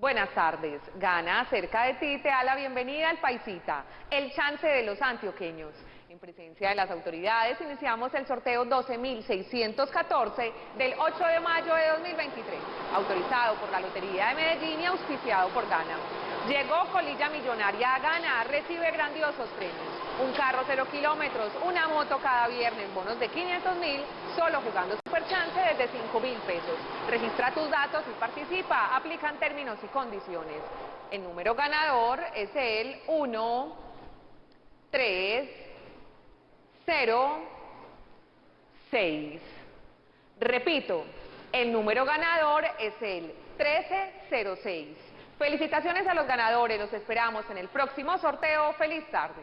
Buenas tardes. Gana cerca de ti te da la bienvenida al Paisita, el chance de los antioqueños. En presencia de las autoridades iniciamos el sorteo 12.614 del 8 de mayo de 2023, autorizado por la Lotería de Medellín y auspiciado por Gana. Llegó Colilla Millonaria a Gana, recibe grandiosos premios. Un carro cero kilómetros, una moto cada viernes, bonos de 500 mil, solo jugando Superchance desde 5 mil pesos. Registra tus datos y participa, aplican términos y condiciones. El número ganador es el 1, 3, 0, 6. Repito, el número ganador es el 1306. Felicitaciones a los ganadores, los esperamos en el próximo sorteo. ¡Feliz tarde!